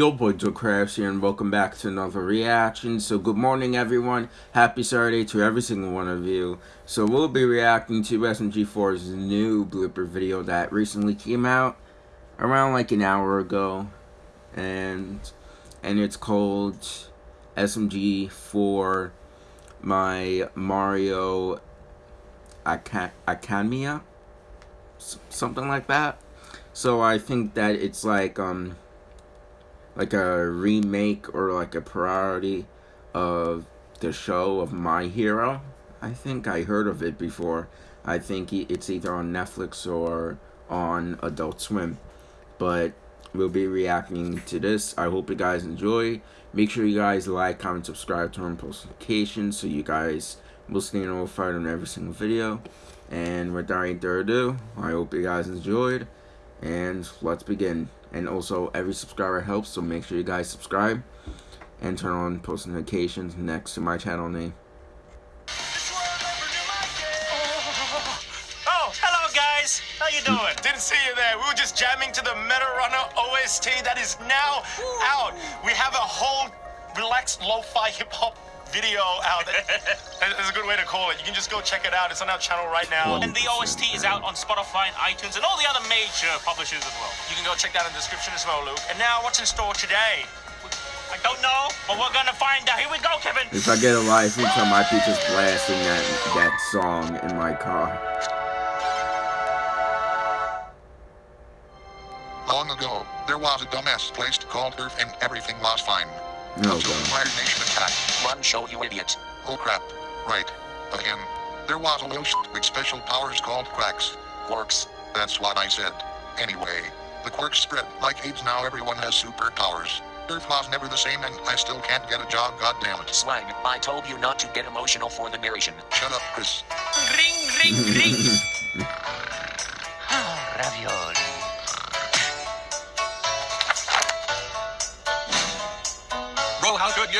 your boy Joe Krabs here and welcome back to another reaction. So good morning everyone, happy Saturday to every single one of you. So we'll be reacting to SMG4's new blooper video that recently came out around like an hour ago. And and it's called SMG4 My Mario Academia something like that. So I think that it's like um like a remake or like a priority of the show of My Hero. I think I heard of it before. I think it's either on Netflix or on Adult Swim. But we'll be reacting to this. I hope you guys enjoy. Make sure you guys like, comment, subscribe, turn on post notifications so you guys will stay notified on every single video. And without any further ado, I hope you guys enjoyed. And let's begin. And also, every subscriber helps, so make sure you guys subscribe and turn on post notifications next to my channel name. Oh, hello guys. How you doing? Didn't see you there. We were just jamming to the Meta Runner OST that is now out. We have a whole relaxed lo-fi hip hop video out. That's a good way to call it. You can just go check it out. It's on our channel right now. And the OST is out on Spotify and iTunes and all the other major publishers as well. You can go check that in the description as well, Luke. And now, what's in store today? I don't know, but we're gonna find out. Here we go, Kevin. If I get a live feature, I might be just blasting that that song in my car. Long ago, there was a dumbass place called Earth and everything was fine. No, Until the Fire Nation attack? Run, show you idiot. Oh crap. Right. Again. There was a little shit with special powers called quacks. Quirks. That's what I said. Anyway, the quirks spread like AIDS now everyone has superpowers. Earth was never the same and I still can't get a job goddammit. Swang, I told you not to get emotional for the narration. Shut up, Chris. Ring, ring, ring.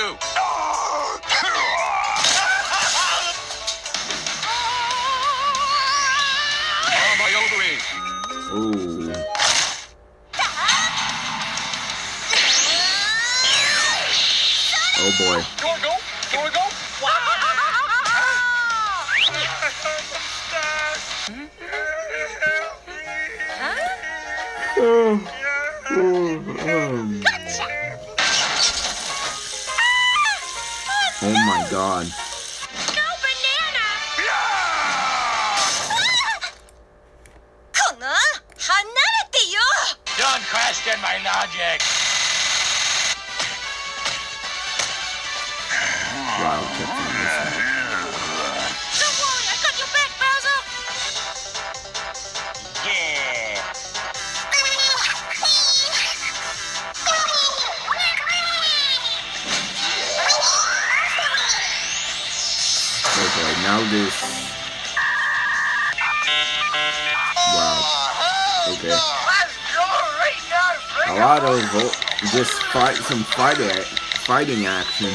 you. Ooh. Oh boy. Oh, oh, oh. god. No banana! Yeah! Ah! My logic! This. Wow. Okay. A lot of just fight some fighting fighting action.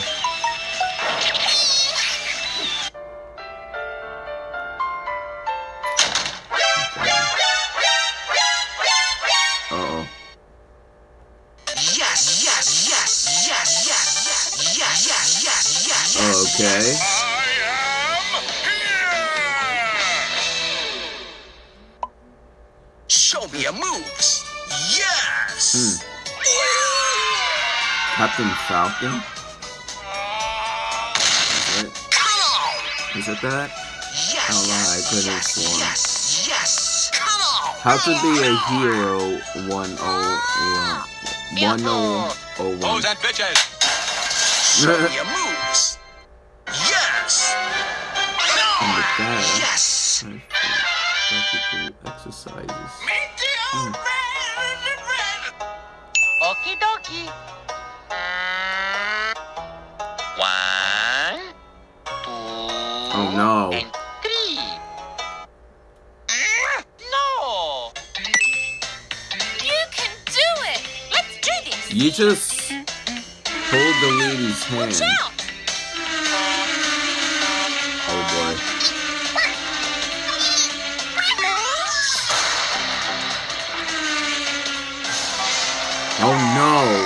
Uh your moves. Yes. Hmm. Captain Falcon. Is it? Come on. Is it that? Yes, How long I yes, could've yes, sworn. yes, yes. Come on. How to be a hero one oh one oh oh Hoes one. and bitches. Show me your moves. Yes. And with that, Yes. practical exercises. Mm. Okie dokie. One, two, Oh no. and three. No. You can do it! Let's do this! You just hold the lady's hand. Watch out! Oh no!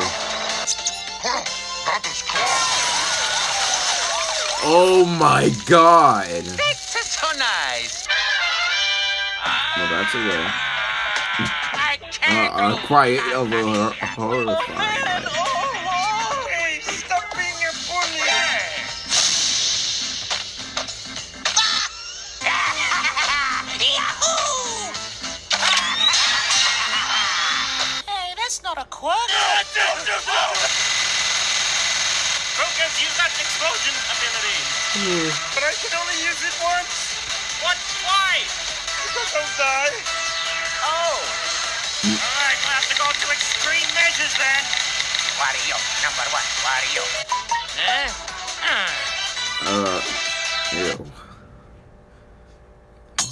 Oh my god! This is so nice! Well, that's a little. uh, uh, quiet over horrifying. Crocus, use that explosion ability. But I can only use it once. What? Why? Because I'll die. Oh. All right, we'll have to go to extreme measures then. Wario, number one, Wario. Eh? Hmm. Uh, ew.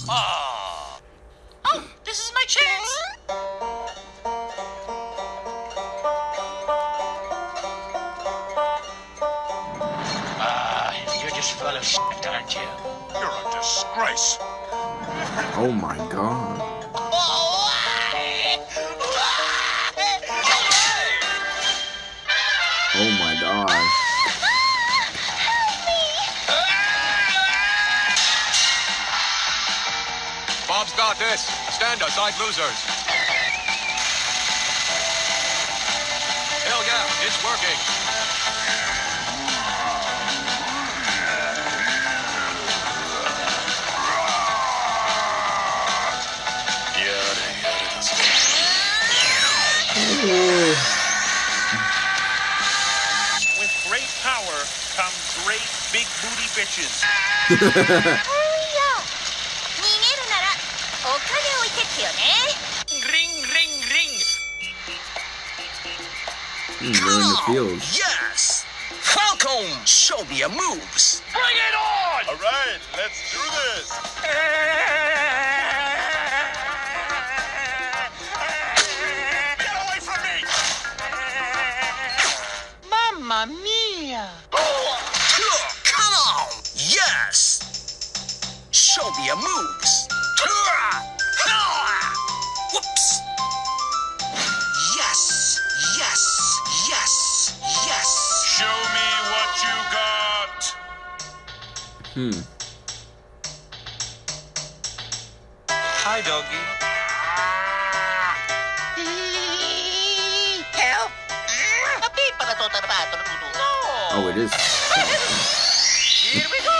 Oh. Disgrace. Oh my god. Oh my god. Bob's got this. Stand aside, losers. Hell yeah, it's working. ね Ring, ring, ring. Hmm, they're in the field. Yes! Falcon, show me your moves. Bring it on! All right, let's do this. your moves. Whoops! Yes! Yes! Yes! Yes! Show me what you got. Hmm. Hi, doggy. Help! Oh, it is. Here we go!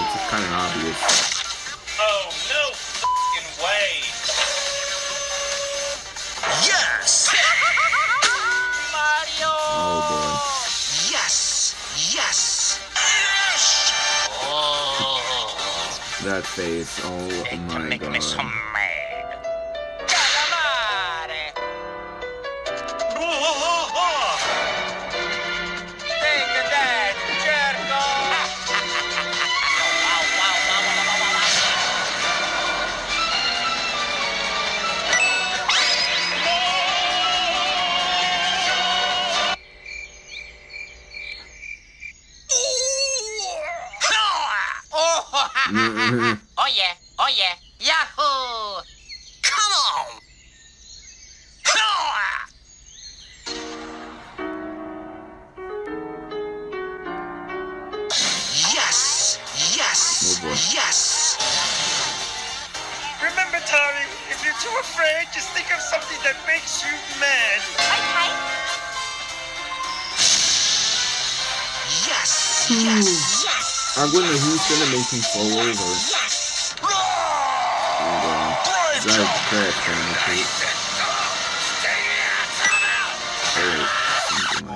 It's kind of obvious. That face. Oh my god. Remember, Tari, if you're too afraid, just think of something that makes you mad. Okay Yes! Yes! Yes! I'm gonna who's gonna make him fall over. And, uh, drive the crash bandicoot. Or something like that. No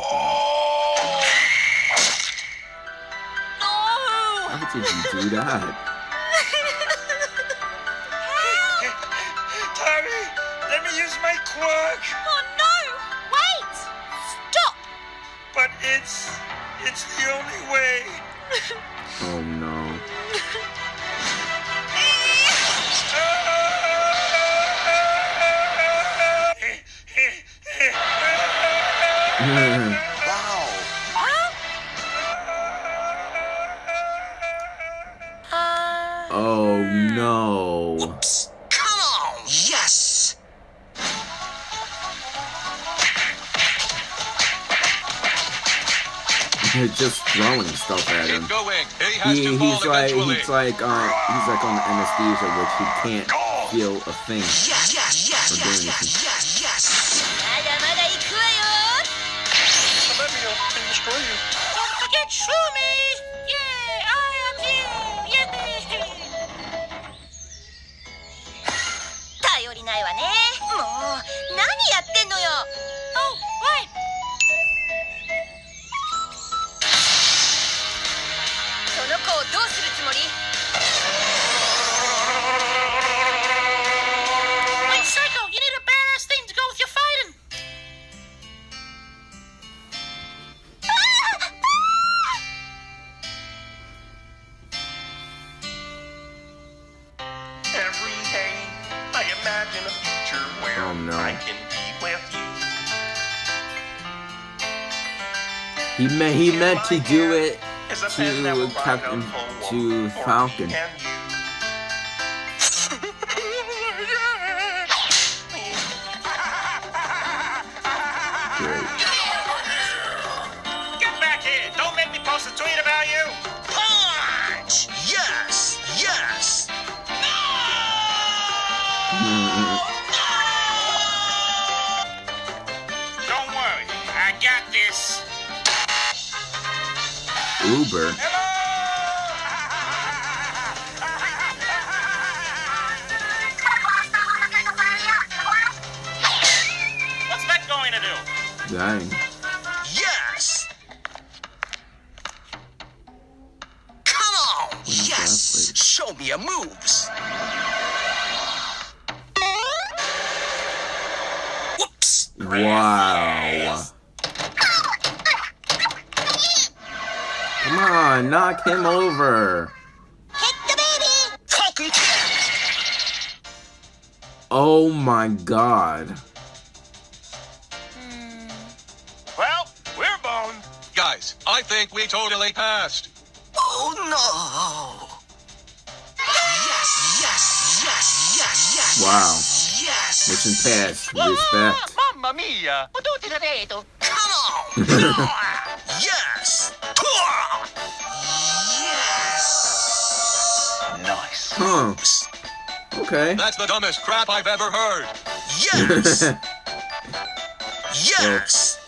How did you do that? Use my quirk. Oh no Wait Stop But it's it's the only way. Oh no. oh no. Come just throwing stuff at him. He, he's like, he's like, um, he's like on the anesthesia, which he can't feel a thing for doing anything. Don't forget Shroomy! Yeah, I am here! Yeah! 頼りないわね。もう、何やってんのよ He meant he meant to do it As a pen that to Captain to Falcon. me and you. Great. Uber. What's that going to do? Dang. Yes. Come on. Yes. Show me your moves. Whoops. Wow. On, knock him over. Hit the baby! Falcon kick. Oh my god. Hmm. Well, we're boned. Guys, I think we totally passed. Oh no. Yes, yes, yes, yes, yes. Wow. Yes. Mission passed. Respect. Mamma mia! Come on. Huh. Okay. That's the dumbest crap I've ever heard. Yes. Yes.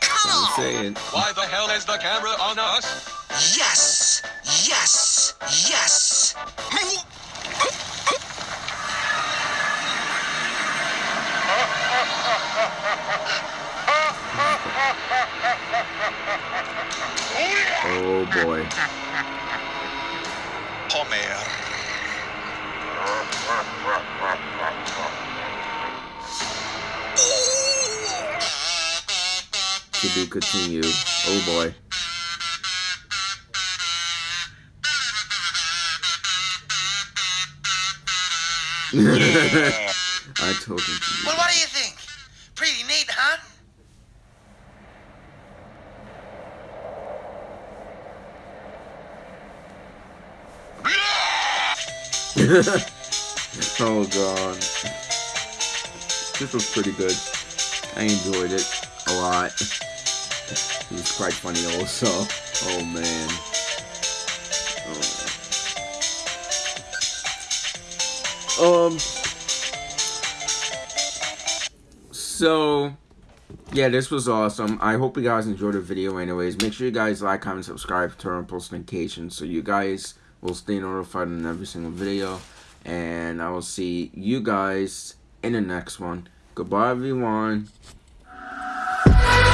Come on. saying. Why the hell is the camera on us? Yes. Yes. Yes. Oh boy. Continued. Oh boy. Yeah. I told him to. Well, what do you think? Pretty neat, huh? Oh god. This was pretty good. I enjoyed it a lot. It was quite funny also. Oh man. Oh. Um So yeah, this was awesome. I hope you guys enjoyed the video anyways. Make sure you guys like, comment, subscribe, turn on post notifications so you guys will stay notified on every single video. And I will see you guys in the next one. Goodbye everyone.